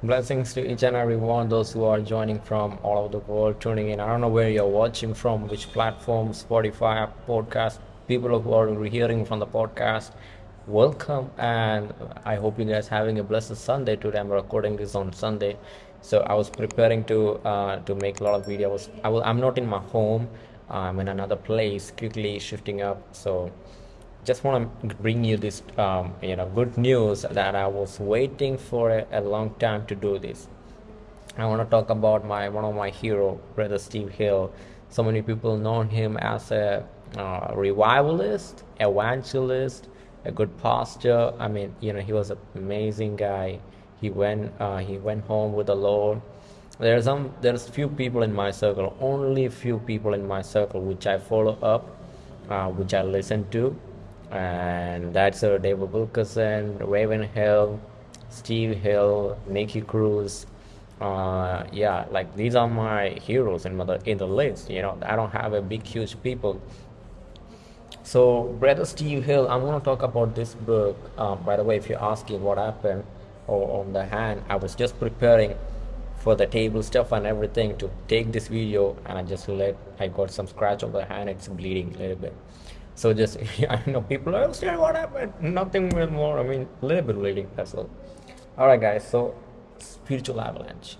Blessings to each and every one, those who are joining from all over the world, tuning in. I don't know where you're watching from, which platform, Spotify, podcast, people who are hearing from the podcast. Welcome, and I hope you guys having a blessed Sunday today. I'm recording this on Sunday, so I was preparing to uh, to make a lot of videos. I I'm not in my home. I'm in another place, quickly shifting up. So just want to bring you this um, you know good news that I was waiting for a, a long time to do this. I want to talk about my one of my hero, brother Steve Hill. So many people know him as a uh, revivalist, evangelist, a good pastor. I mean, you know, he was an amazing guy. He went uh, he went home with the Lord. There's some there's few people in my circle, only few people in my circle which I follow up, uh, which I listen to and that's uh, David Wilkerson, Ravenhill, Steve Hill, Nicky Cruz. Uh, yeah, like these are my heroes in the in the list. You know, I don't have a big, huge people. So, brother Steve Hill, I'm gonna talk about this book. Um, by the way, if you're asking what happened or on the hand, I was just preparing for the table stuff and everything to take this video, and I just let I got some scratch on the hand. It's bleeding a little bit. So just I know people are saying what happened. Nothing more. I mean, a little bit bleeding. That's all. All right, guys. So spiritual avalanche.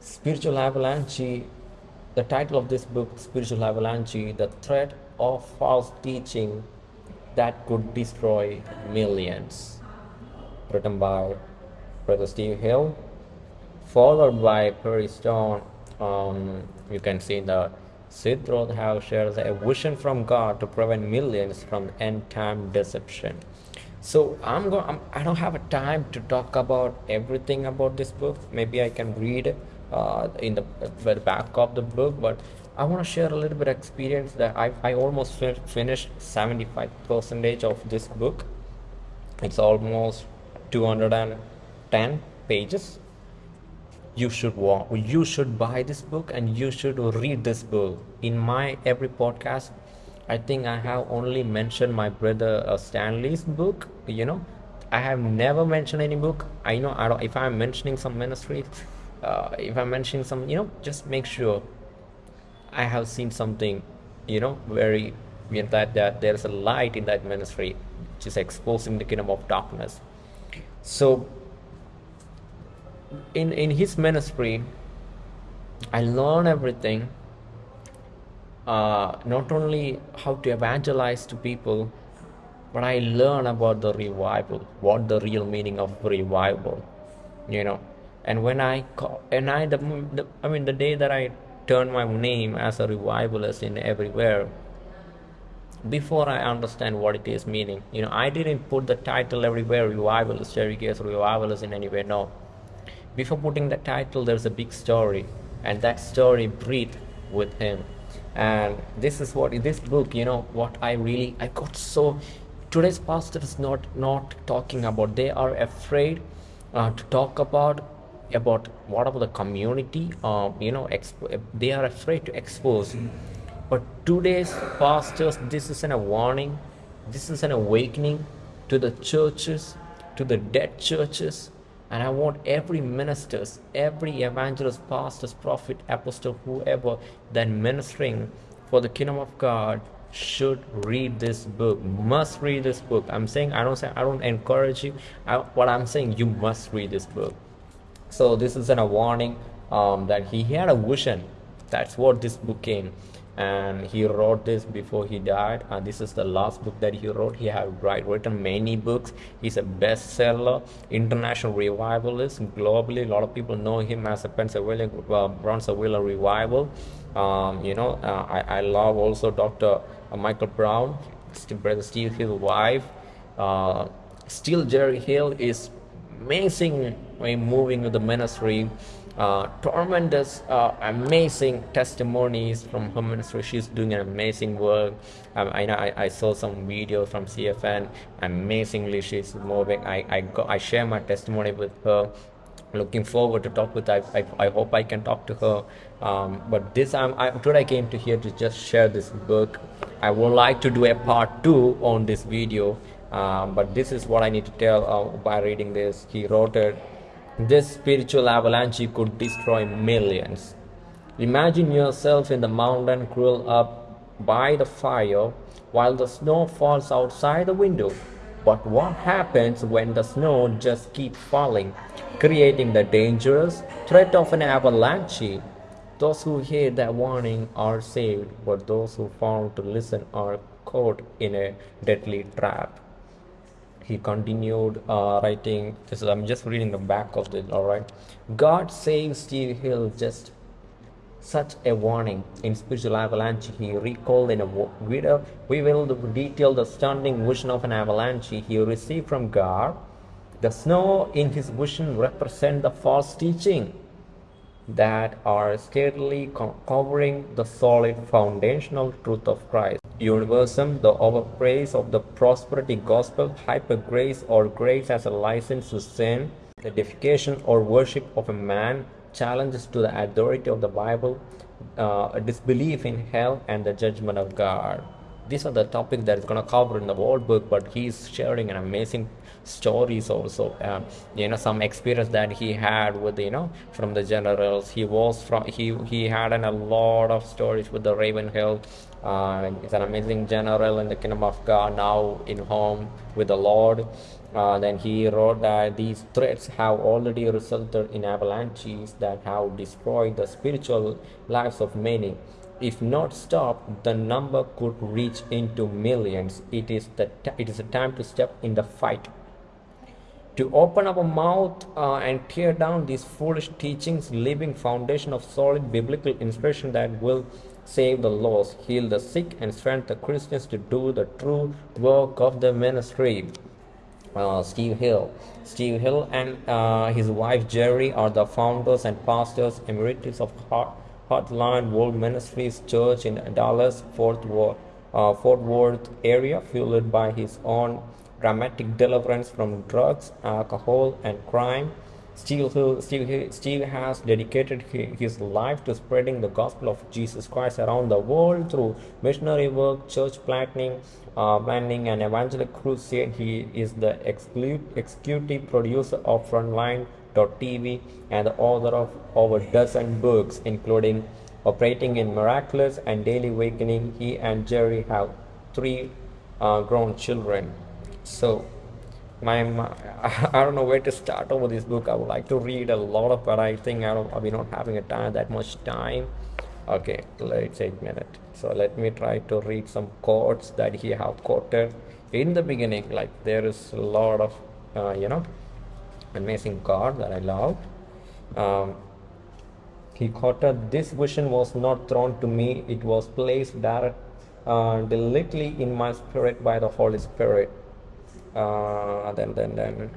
Spiritual avalanche. The title of this book, Spiritual Avalanche, the threat of false teaching that could destroy millions. Written by Brother Steve Hill, followed by Perry Stone. Um, you can see the Sid Roth shared a vision from God to prevent millions from end time deception. So I'm going. I'm, I don't have a time to talk about everything about this book. Maybe I can read uh, in the, the back of the book, but I want to share a little bit of experience that I I almost finished 75 percentage of this book. It's almost 210 pages you should walk you should buy this book and you should read this book. In my every podcast i think i have only mentioned my brother uh, stanley's book you know. I have never mentioned any book. I know i don't if i'm mentioning some ministry uh, if i'm mentioning some you know just make sure i have seen something you know very you know, that that there's a light in that ministry which is exposing the kingdom of darkness. So in in his ministry i learn everything uh, not only how to evangelize to people but i learn about the revival what the real meaning of revival you know and when i and i the, the i mean the day that i turned my name as a revivalist in everywhere before I understand what it is meaning. You know, I didn't put the title everywhere revivalist, Jerry Gates revivalist in anywhere. No, before putting the title there's a big story and that story breathed with him. And this is what this book you know what i really i got so today's pastor is not not talking about they are afraid uh, to talk about about what about the community uh, you know they are afraid to expose. But today's pastors this is an, a warning this is an awakening to the churches to the dead churches and I want every ministers, every evangelist, pastors, prophet, apostle, whoever that ministering for the kingdom of God should read this book. Must read this book. I'm saying I don't say I don't encourage you. I, what I'm saying you must read this book. So this is an, a warning um, that he had a vision. That's what this book came and he wrote this before he died. And this is the last book that he wrote. He had write, written many books. He's a bestseller international revivalist globally. A lot of people know him as a pennsylvania uh, brownsville revival. Um, you know uh, I, I love also dr uh, michael brown brother steve hill's wife. Uh, still jeri hill is amazing when moving with the ministry uh, tremendous, uh, amazing testimonies from her ministry. She's doing an amazing work. Um, I know I, I, saw some videos from CFN. Amazingly, she's moving. I I, go, I share my testimony with her. Looking forward to talk with. I, I, I hope I can talk to her. Um, but this I'm I, today I came to here to just share this book. I would like to do a part two on this video. Um, but this is what I need to tell uh, by reading this. He wrote it this spiritual avalanche could destroy millions. Imagine yourself in the mountain curled up by the fire while the snow falls outside the window. But what happens when the snow just keeps falling, creating the dangerous threat of an avalanche? Those who hear that warning are saved, but those who fail to listen are caught in a deadly trap he continued uh, writing this is, i'm just reading the back of it all right. God saved steve hill just such a warning. In spiritual avalanche he recalled in a video we will detail the stunning vision of an avalanche he received from god. The snow in his vision represent the false teaching that are steadily covering the solid foundational truth of Christ. Universalism, the overpraise of the prosperity gospel, hyper grace or grace as a license to sin, the deification or worship of a man, challenges to the authority of the Bible, uh, disbelief in hell, and the judgment of God. These are the topics that is going to cover in the whole book but he's sharing an amazing stories also um, you know some experience that he had with you know from the generals. He was from he he had an, a lot of stories with the ravenhill uh, he's an amazing general in the kingdom of god now in home with the lord uh, then he wrote that these threats have already resulted in avalanches that have destroyed the spiritual lives of many if not stopped, the number could reach into millions. It is, the it is a time to step in the fight. To open up a mouth uh, and tear down these foolish teachings, leaving foundation of solid biblical inspiration that will save the lost, heal the sick, and strengthen the Christians to do the true work of the ministry. Uh, Steve Hill. Steve Hill and uh, his wife Jeri are the founders and pastors emeritus of Heart Heartland World Ministries Church in Dallas, Fort Worth, uh, Fort Worth area, fueled by his own dramatic deliverance from drugs, alcohol, and crime. Steve has dedicated his life to spreading the gospel of Jesus Christ around the world through missionary work, church planting, uh, planning, and evangelical crusade. He is the executive producer of Frontline TV and the author of over a dozen books, including Operating in Miraculous and Daily Awakening. He and Jeri have three uh, grown children. So, my, my, I don't know where to start over this book. I would like to read a lot of, but I think I don't, I'll be not having a time that much time. Okay, let's a minute. So let me try to read some quotes that he have quoted in the beginning. Like there is a lot of, uh, you know, amazing card that I love. Um, he quoted, This vision was not thrown to me, it was placed direct, uh, directly in my spirit by the Holy Spirit. Uh, then, then, then,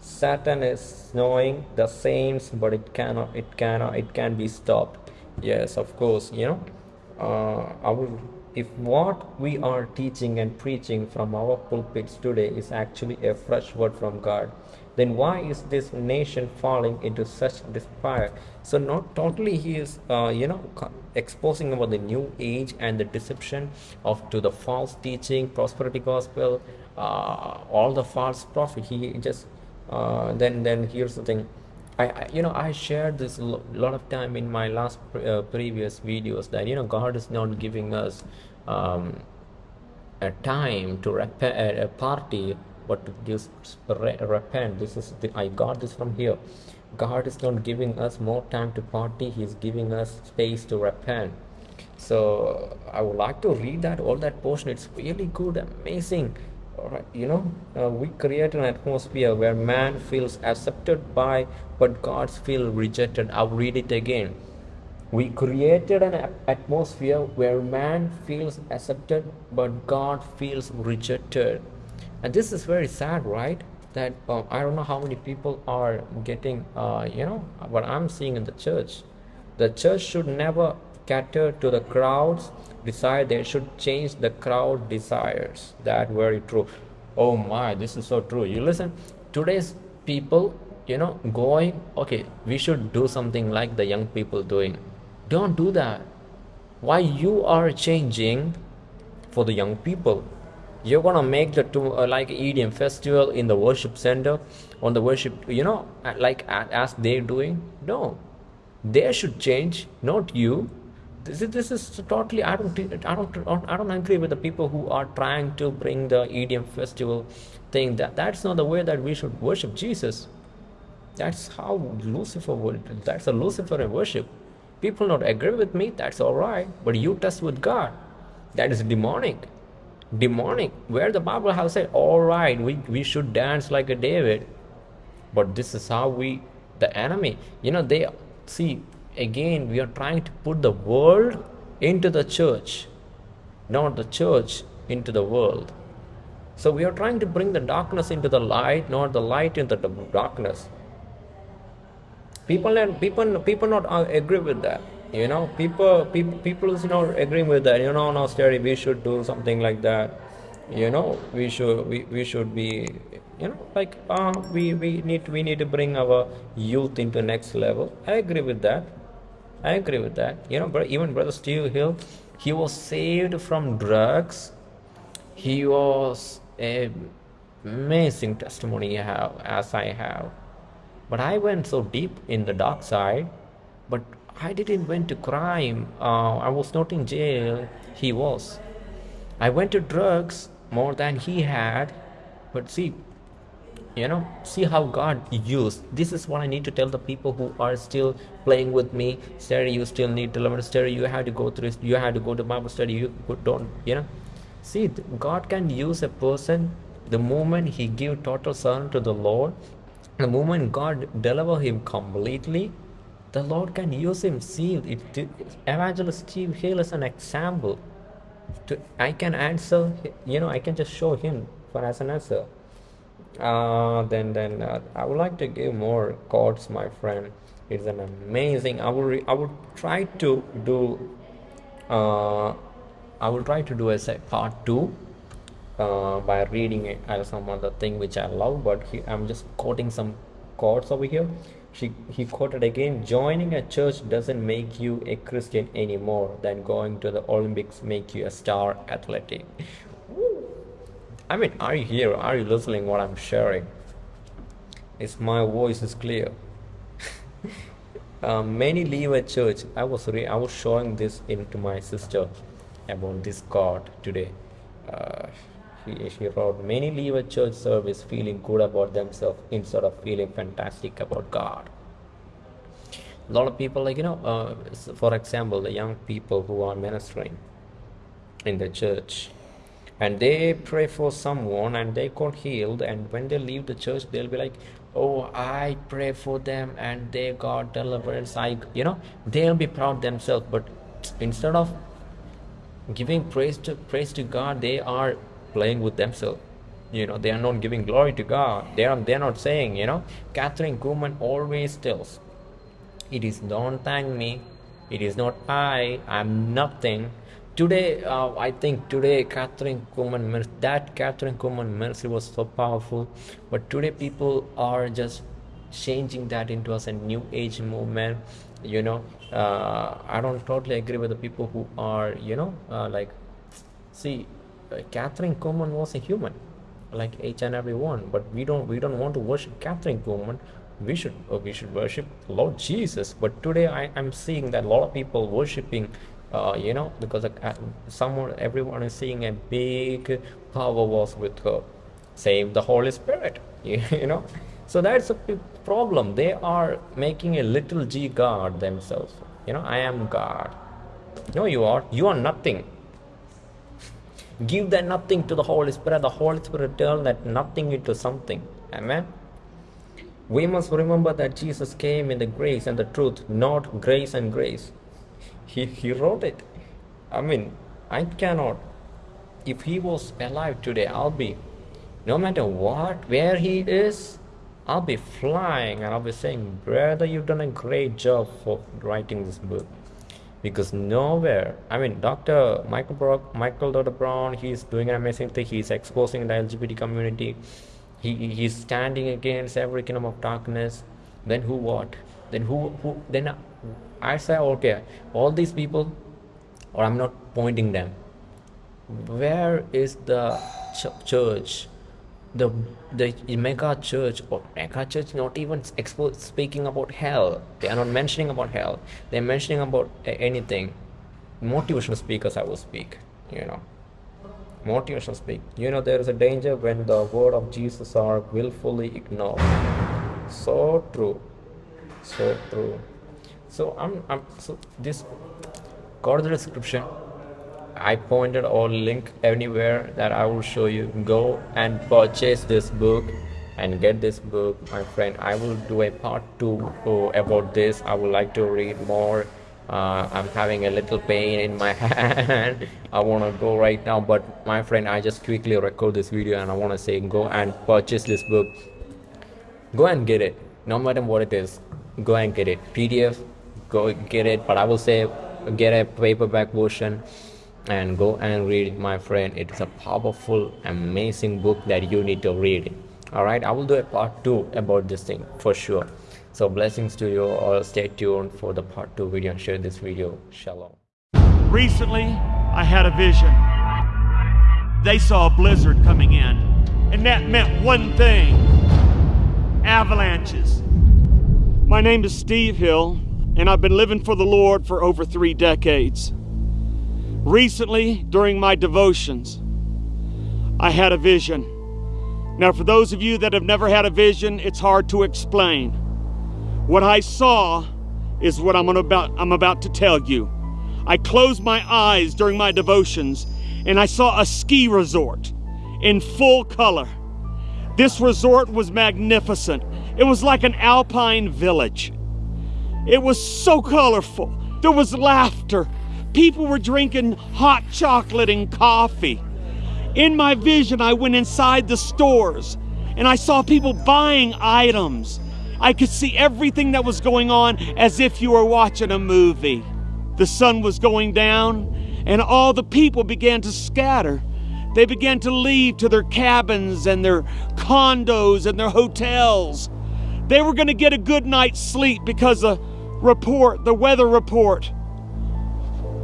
Satan is knowing the saints, but it cannot, it cannot, it can be stopped. Yes, of course, you know. Uh, will if what we are teaching and preaching from our pulpits today is actually a fresh word from God, then why is this nation falling into such despair? So not totally he is, uh, you know, exposing about the new age and the deception of to the false teaching, prosperity gospel, uh, all the false prophet. He just uh, then then here's the thing. I, you know I shared this a lot of time in my last uh, previous videos that you know God is not giving us um, a time to a party but to re repent. This is the, I got this from here. God is not giving us more time to party. He's giving us space to repent. So I would like to read that all that portion. It's really good amazing. Right, you know uh, we create an atmosphere where man feels accepted by but gods feel rejected. I'll read it again. We created an atmosphere where man feels accepted but god feels rejected and this is very sad right? That uh, i don't know how many people are getting uh, you know what i'm seeing in the church. The church should never cater to the crowds desire. They should change the crowd desires. That very true. Oh my this is so true. You listen today's people you know going okay we should do something like the young people doing. Don't do that. Why you are changing for the young people you're gonna make the two uh, like EDM festival in the worship center on the worship you know like as they're doing? No. They should change not you. This is, this is totally I don't I don't I don't agree with the people who are trying to bring the EDM festival thing. That that's not the way that we should worship Jesus. That's how Lucifer would that's a Luciferian worship. People not agree with me that's all right. But you test with God. That is demonic demonic where the bible has said all right we, we should dance like a david. But this is how we the enemy you know they see again we are trying to put the world into the church not the church into the world. So we are trying to bring the darkness into the light not the light into the darkness. People and people people not uh, agree with that you know people people people is not agreeing with that. You know no steady we should do something like that. You know we should we, we should be you know like uh, we we need we need to bring our youth into next level. I agree with that. I agree with that. You know but even brother steve hill he was saved from drugs. He was a amazing testimony have as i have. But i went so deep in the dark side but I didn't went to crime. Uh, I was not in jail. He was. I went to drugs more than he had. But see, you know, see how God used. This is what I need to tell the people who are still playing with me. Study, you still need to learn study. You have to go through. You have to go to Bible study. You don't. You know, see, God can use a person the moment he give total son to the Lord. The moment God deliver him completely, the Lord can use him. See, it, Evangelist Steve Hill is an example. To, I can answer, you know, I can just show him for as an answer. Uh, then, then uh, I would like to give more quotes, my friend. It's an amazing. I will, I will try to do. Uh, I will try to do as a part two uh, by reading it some other thing which I love, but he, I'm just quoting some quotes over here. She, he quoted again, joining a church doesn't make you a Christian anymore than going to the Olympics make you a star athletic. I mean, are you here? Are you listening what I'm sharing? Is my voice is clear? uh, many leave a church. I was re- I was showing this into my sister about this God today. Uh, she, wrote, Many leave a church service feeling good about themselves instead of feeling fantastic about God. A lot of people, like, you know, uh, for example, the young people who are ministering in the church and they pray for someone and they got healed and when they leave the church they'll be like oh i pray for them and they got deliverance i you know they'll be proud themselves but instead of giving praise to praise to god they are playing with themselves. You know they are not giving glory to god. They are they're not saying you know kathryn Kuhlman always tells it is don't thank me. It is not i. I'm nothing. Today uh, i think today kathryn Kuhlman that kathryn Kuhlman mercy was so powerful. But today people are just changing that into as a new age movement. You know uh, i don't totally agree with the people who are you know uh, like see Kathryn Kuhlman was a human, like each and every one. But we don't we don't want to worship Kathryn Kuhlman. We should uh, we should worship Lord Jesus. But today I am seeing that a lot of people worshiping, uh, you know, because uh, someone everyone is seeing a big power was with her. Save the Holy Spirit, you know. So that's a problem. They are making a little g God themselves. You know, I am God. No, you are. You are nothing Give that nothing to the Holy Spirit. The Holy Spirit turn that nothing into something. Amen. We must remember that Jesus came in the grace and the truth, not grace and grace. He, he wrote it. I mean, I cannot. If he was alive today, I'll be, no matter what, where he is, I'll be flying and I'll be saying, Brother, you've done a great job for writing this book because nowhere i mean dr michael brock michael dr. Brown he's doing an amazing thing. He's exposing the lgbt community. He he's standing against every kingdom of darkness. Then who what? Then who who then i say okay all these people or i'm not pointing them. Where is the ch- church the the mega church or mega church not even expo- speaking about hell. They are not mentioning about hell. They're mentioning about anything. Motivational speakers i will speak you know. Motivational speak. You know there is a danger when the word of jesus are willfully ignored. So true. So true. So i'm, I'm so this go to the description I pointed or link anywhere that I will show you. Go and purchase this book and get this book, my friend. I will do a part two about this. I would like to read more. Uh, I'm having a little pain in my hand. I want to go right now, but my friend, I just quickly record this video and I want to say go and purchase this book. Go and get it, no matter what it is. Go and get it. PDF, go get it. But I will say get a paperback version and go and read my friend. It is a powerful amazing book that you need to read. All right i will do a part two about this thing for sure. So blessings to you all. Stay tuned for the part two video and share this video. Shalom. Recently i had a vision. They saw a blizzard coming in and that meant one thing. Avalanches. My name is steve hill and i've been living for the lord for over three decades Recently, during my devotions, I had a vision. Now, for those of you that have never had a vision, it's hard to explain. What I saw is what I'm about, I'm about to tell you. I closed my eyes during my devotions and I saw a ski resort in full color. This resort was magnificent. It was like an alpine village. It was so colorful. There was laughter. People were drinking hot chocolate and coffee. In my vision, I went inside the stores and I saw people buying items. I could see everything that was going on as if you were watching a movie. The sun was going down and all the people began to scatter. They began to leave to their cabins and their condos and their hotels. They were going to get a good night's sleep because the report, the weather report,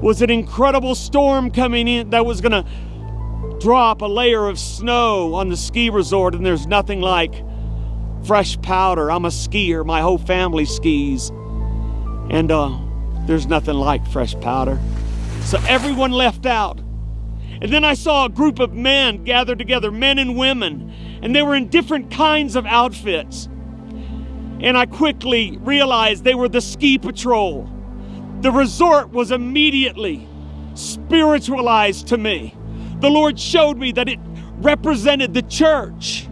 was an incredible storm coming in that was going to drop a layer of snow on the ski resort, and there's nothing like fresh powder. I'm a skier, my whole family skis, and uh, there's nothing like fresh powder. So everyone left out. And then I saw a group of men gathered together, men and women, and they were in different kinds of outfits. And I quickly realized they were the ski patrol. The resort was immediately spiritualized to me. The Lord showed me that it represented the church.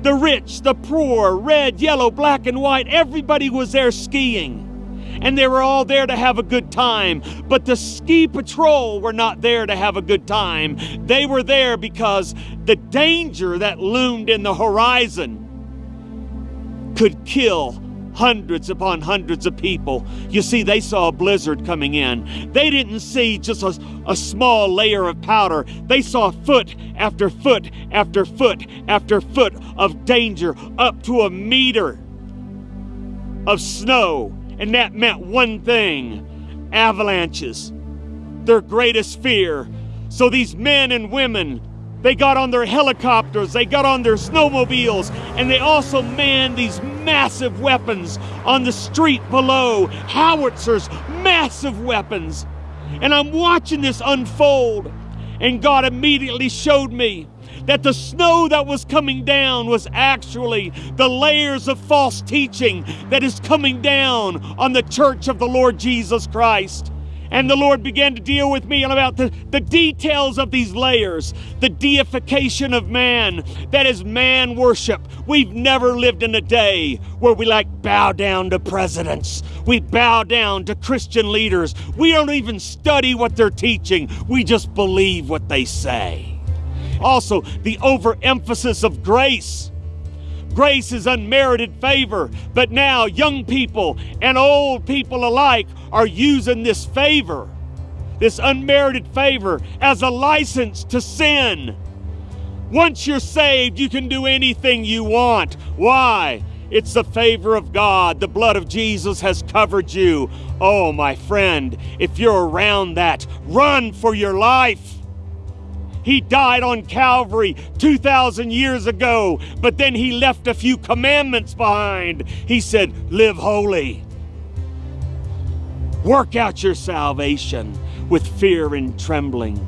The rich, the poor, red, yellow, black, and white, everybody was there skiing. And they were all there to have a good time. But the ski patrol were not there to have a good time. They were there because the danger that loomed in the horizon could kill hundreds upon hundreds of people. You see, they saw a blizzard coming in. They didn't see just a, a small layer of powder, they saw foot after foot after foot after foot of danger, up to a meter of snow. And that meant one thing avalanches, their greatest fear. So these men and women they got on their helicopters, they got on their snowmobiles, and they also manned these massive weapons on the street below howitzers, massive weapons. And I'm watching this unfold, and God immediately showed me that the snow that was coming down was actually the layers of false teaching that is coming down on the church of the Lord Jesus Christ. And the Lord began to deal with me about the, the details of these layers, the deification of man, that is man worship. We've never lived in a day where we like bow down to presidents. We bow down to Christian leaders. We don't even study what they're teaching. We just believe what they say. Also, the overemphasis of grace. Grace is unmerited favor, but now young people and old people alike are using this favor, this unmerited favor, as a license to sin. Once you're saved, you can do anything you want. Why? It's the favor of God. The blood of Jesus has covered you. Oh, my friend, if you're around that, run for your life. He died on Calvary 2,000 years ago, but then he left a few commandments behind. He said, Live holy. Work out your salvation with fear and trembling.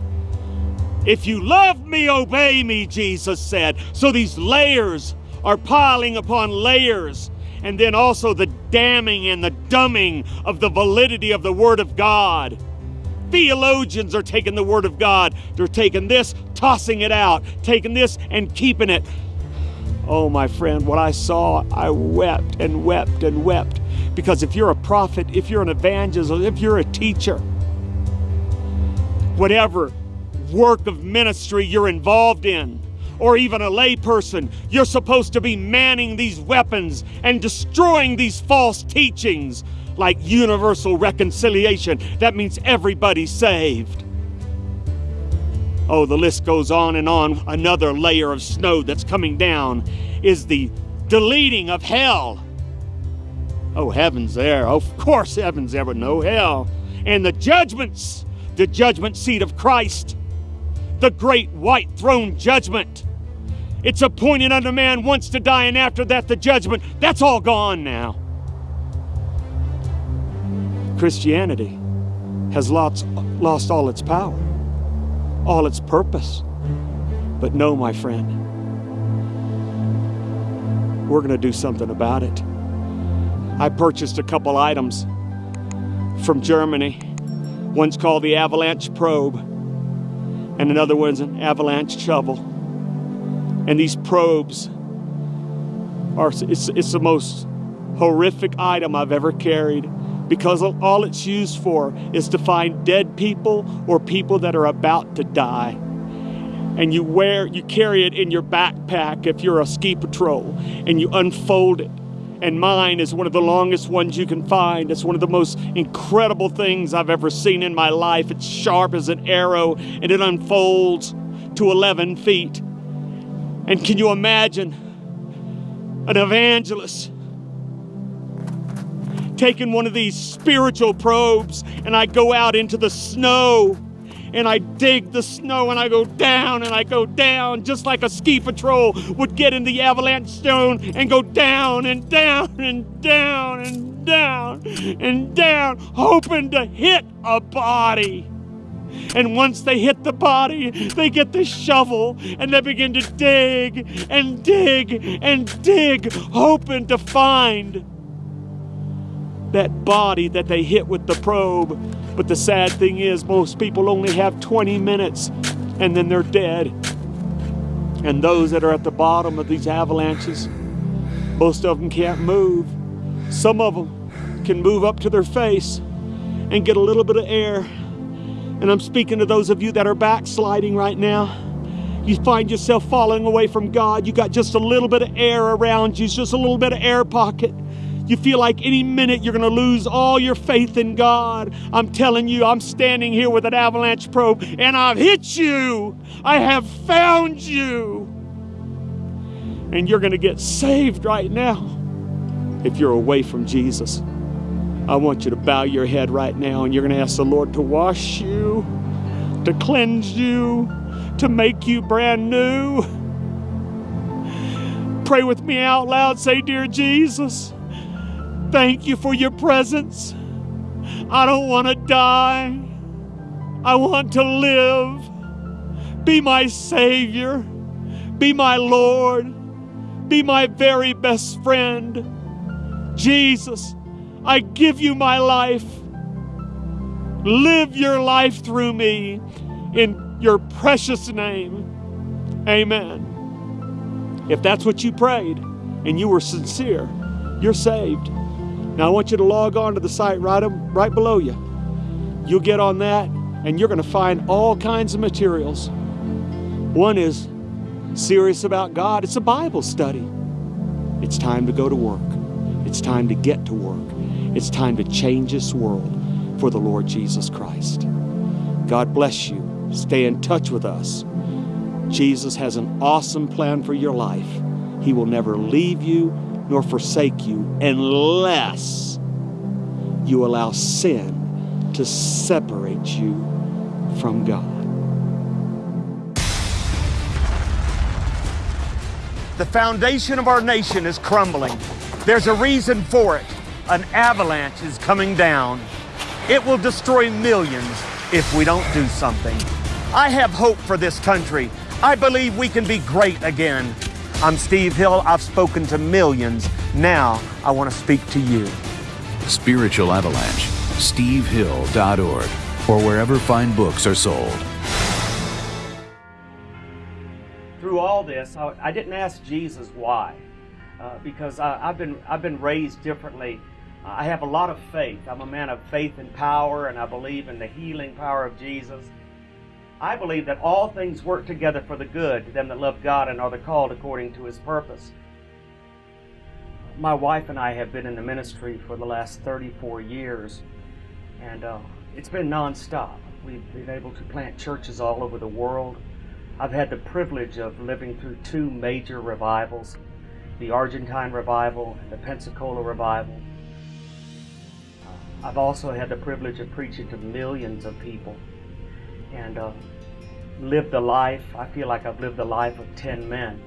If you love me, obey me, Jesus said. So these layers are piling upon layers. And then also the damning and the dumbing of the validity of the Word of God. Theologians are taking the Word of God, they're taking this, tossing it out, taking this and keeping it. Oh, my friend, what I saw, I wept and wept and wept. Because if you're a prophet, if you're an evangelist, if you're a teacher, whatever work of ministry you're involved in, or even a layperson, you're supposed to be manning these weapons and destroying these false teachings like universal reconciliation. That means everybody's saved. Oh, the list goes on and on. Another layer of snow that's coming down is the deleting of hell. Oh, heaven's there. Of course, heaven's there, but no hell. And the judgments, the judgment seat of Christ, the great white throne judgment. It's appointed unto man once to die, and after that, the judgment. That's all gone now. Christianity has lost, lost all its power, all its purpose. But no, my friend, we're going to do something about it. I purchased a couple items from Germany. One's called the Avalanche Probe, and another one's an Avalanche Shovel. And these probes are, it's, it's the most horrific item I've ever carried because all it's used for is to find dead people or people that are about to die. And you wear, you carry it in your backpack if you're a ski patrol, and you unfold it. And mine is one of the longest ones you can find. It's one of the most incredible things I've ever seen in my life. It's sharp as an arrow, and it unfolds to 11 feet. And can you imagine an evangelist taken one of these spiritual probes and I go out into the snow and I dig the snow and I go down and I go down just like a ski patrol would get in the avalanche stone and go down and down and down and down and down, hoping to hit a body. And once they hit the body, they get the shovel and they begin to dig and dig and dig, hoping to find that body that they hit with the probe. But the sad thing is, most people only have 20 minutes and then they're dead. And those that are at the bottom of these avalanches, most of them can't move. Some of them can move up to their face and get a little bit of air. And I'm speaking to those of you that are backsliding right now. You find yourself falling away from God. You got just a little bit of air around you, just a little bit of air pocket. You feel like any minute you're going to lose all your faith in God. I'm telling you, I'm standing here with an avalanche probe and I've hit you. I have found you. And you're going to get saved right now if you're away from Jesus. I want you to bow your head right now and you're going to ask the Lord to wash you, to cleanse you, to make you brand new. Pray with me out loud. Say, Dear Jesus, Thank you for your presence. I don't want to die. I want to live. Be my Savior. Be my Lord. Be my very best friend. Jesus, I give you my life. Live your life through me in your precious name. Amen. If that's what you prayed and you were sincere, you're saved. Now I want you to log on to the site right, right below you. You'll get on that and you're going to find all kinds of materials. One is serious about God. It's a Bible study. It's time to go to work. It's time to get to work. It's time to change this world for the Lord Jesus Christ. God bless you. Stay in touch with us. Jesus has an awesome plan for your life. He will never leave you nor forsake you unless you allow sin to separate you from God. The foundation of our nation is crumbling. There's a reason for it. An avalanche is coming down. It will destroy millions if we don't do something. I have hope for this country. I believe we can be great again. I'm Steve Hill. I've spoken to millions. Now I want to speak to you. Spiritual Avalanche, stevehill.org, or wherever fine books are sold. Through all this, I, I didn't ask Jesus why, uh, because I, have been I've been raised differently. I have a lot of faith. I'm a man of faith and power, and I believe in the healing power of Jesus. I believe that all things work together for the good to them that love God and are the called according to his purpose. My wife and I have been in the ministry for the last 34 years, and uh, it's been nonstop. We've been able to plant churches all over the world. I've had the privilege of living through two major revivals the Argentine revival and the Pensacola revival. I've also had the privilege of preaching to millions of people. And uh, lived a life, I feel like I've lived the life of 10 men.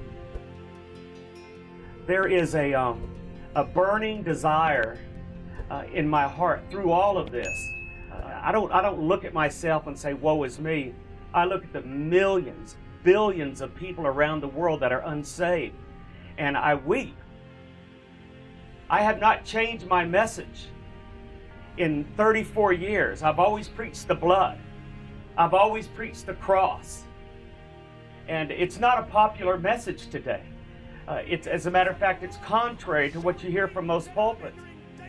There is a, um, a burning desire uh, in my heart through all of this. Uh, I, don't, I don't look at myself and say, woe is me. I look at the millions, billions of people around the world that are unsaved, and I weep. I have not changed my message in 34 years. I've always preached the blood. I've always preached the cross. And it's not a popular message today. Uh, it's, as a matter of fact, it's contrary to what you hear from most pulpits.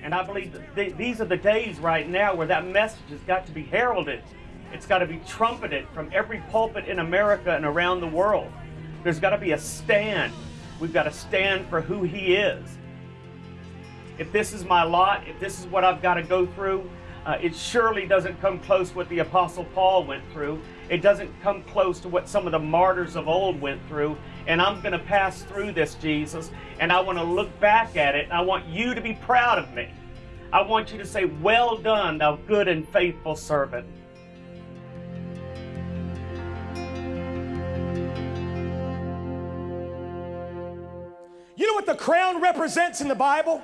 And I believe th these are the days right now where that message has got to be heralded. It's got to be trumpeted from every pulpit in America and around the world. There's got to be a stand. We've got to stand for who He is. If this is my lot, if this is what I've got to go through, uh, it surely doesn't come close what the Apostle Paul went through. It doesn't come close to what some of the martyrs of old went through. And I'm going to pass through this, Jesus, and I want to look back at it, I want you to be proud of me. I want you to say, Well done, thou good and faithful servant. You know what the crown represents in the Bible?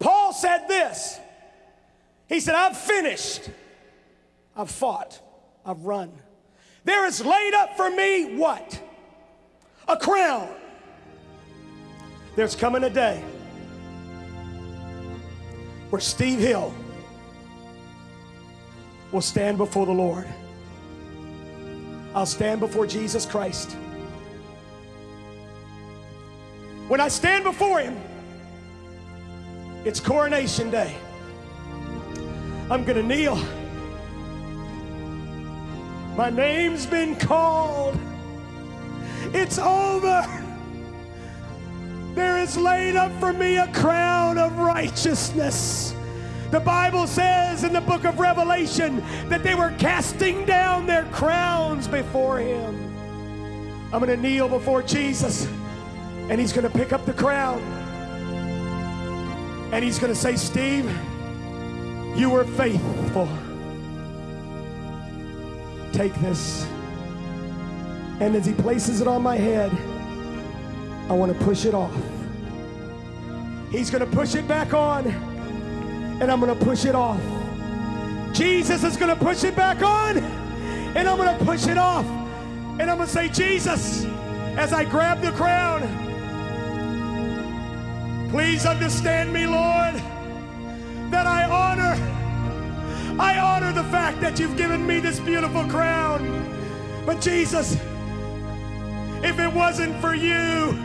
Paul said this he said, I've finished. I've fought. I've run. There is laid up for me what? A crown. There's coming a day where Steve Hill will stand before the Lord. I'll stand before Jesus Christ. When I stand before Him, it's coronation day. I'm going to kneel. My name's been called. It's over. There is laid up for me a crown of righteousness. The Bible says in the book of Revelation that they were casting down their crowns before him. I'm going to kneel before Jesus and he's going to pick up the crown and he's going to say, Steve, you were faithful. Take this. And as he places it on my head, I want to push it off. He's going to push it back on, and I'm going to push it off. Jesus is going to push it back on, and I'm going to push it off. And I'm going to say, Jesus, as I grab the crown, please understand me, Lord that I honor. I honor the fact that you've given me this beautiful crown. But Jesus, if it wasn't for you,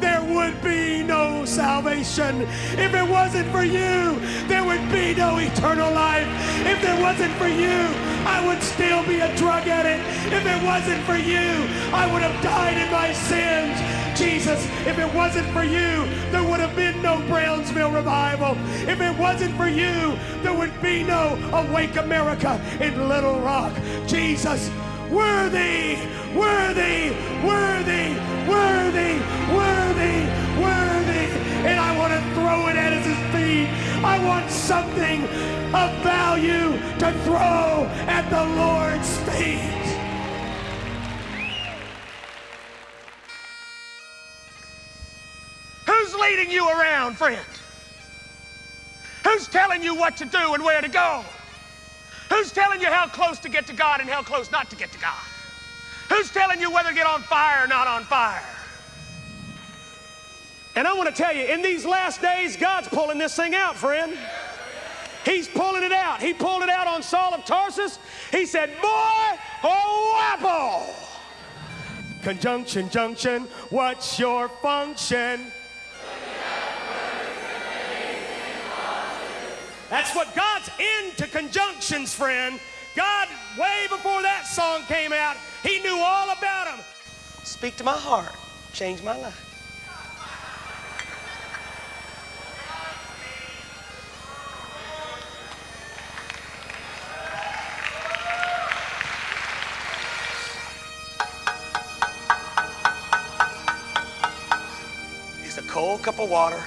there would be no salvation. If it wasn't for you, there would be no eternal life. If it wasn't for you, I would still be a drug addict. If it wasn't for you, I would have died in my sins. Jesus, if it wasn't for you, there would have been no Brownsville revival. If it wasn't for you, there would be no Awake America in Little Rock. Jesus, worthy, worthy, worthy, worthy, worthy, worthy. And I want to throw it at his feet. I want something of value to throw at the Lord's feet. Leading you around, friend? Who's telling you what to do and where to go? Who's telling you how close to get to God and how close not to get to God? Who's telling you whether to get on fire or not on fire? And I want to tell you, in these last days, God's pulling this thing out, friend. He's pulling it out. He pulled it out on Saul of Tarsus. He said, Boy, oh, apple. Conjunction, junction, what's your function? That's what God's into conjunctions, friend. God, way before that song came out, He knew all about them. Speak to my heart, change my life. It's a cold cup of water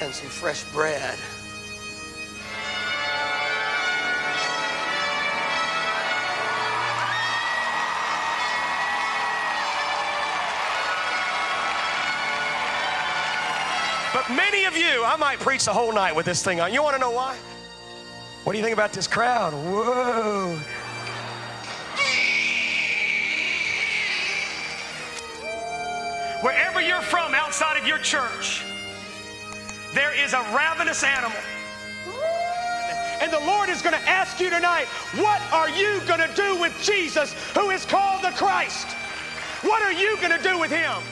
and some fresh bread. You, I might preach the whole night with this thing on. You want to know why? What do you think about this crowd? Whoa. Wherever you're from outside of your church, there is a ravenous animal. And the Lord is going to ask you tonight, what are you going to do with Jesus, who is called the Christ? What are you going to do with him?